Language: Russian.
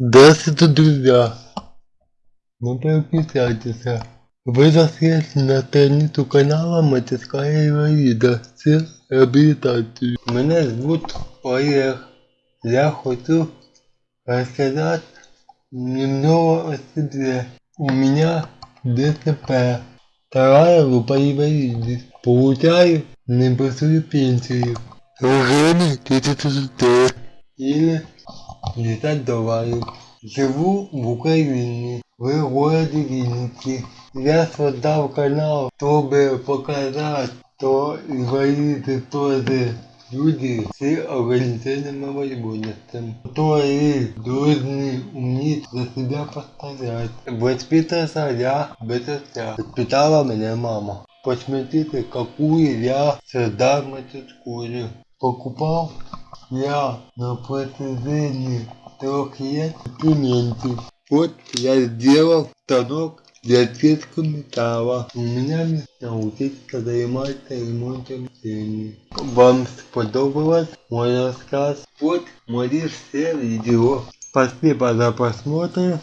Здравствуйте, друзья! Ну подписывайтесь. Вы зашли на страницу канала Мастерская инвалида с реабилитацией. Меня зовут Олег. Я хочу рассказать немного о себе. У меня ДТП. Вторая группа инвалидов. Получаю небольшую пенсию. Уже 30 долларов. Или 50 долларов. Живу в Украине, в городе Винницы. Я создал канал, чтобы показать, что инвалиды тоже люди с ограниченными возможностями, которые должны уметь за себя постоять. Воспитывался я без отца. Воспитала меня мама. Посмотрите, какую я создал мастерскую. Покупал я на протяжении трех лет документы. Вот я сделал станок для ответка металла. У меня научиться заниматься ремонтом стены. Вам сподобалось мой рассказ? Вот мои все видео. Спасибо за просмотр.